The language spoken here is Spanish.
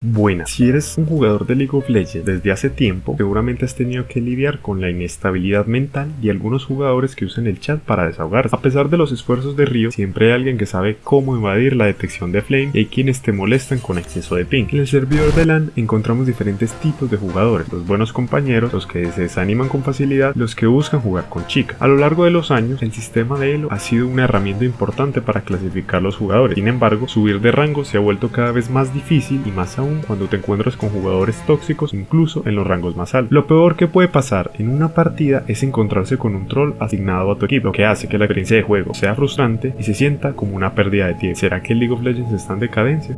Buenas, si eres un jugador de League of Legends desde hace tiempo, seguramente has tenido que lidiar con la inestabilidad mental y algunos jugadores que usan el chat para desahogarse. A pesar de los esfuerzos de Río, siempre hay alguien que sabe cómo evadir la detección de Flame y hay quienes te molestan con exceso de ping. En el servidor de LAN encontramos diferentes tipos de jugadores, los buenos compañeros, los que se desaniman con facilidad, los que buscan jugar con chica. A lo largo de los años, el sistema de Elo ha sido una herramienta importante para clasificar los jugadores. Sin embargo, subir de rango se ha vuelto cada vez más difícil y más aún cuando te encuentras con jugadores tóxicos incluso en los rangos más altos. Lo peor que puede pasar en una partida es encontrarse con un troll asignado a tu equipo, lo que hace que la experiencia de juego sea frustrante y se sienta como una pérdida de tiempo. ¿Será que el League of Legends está en decadencia?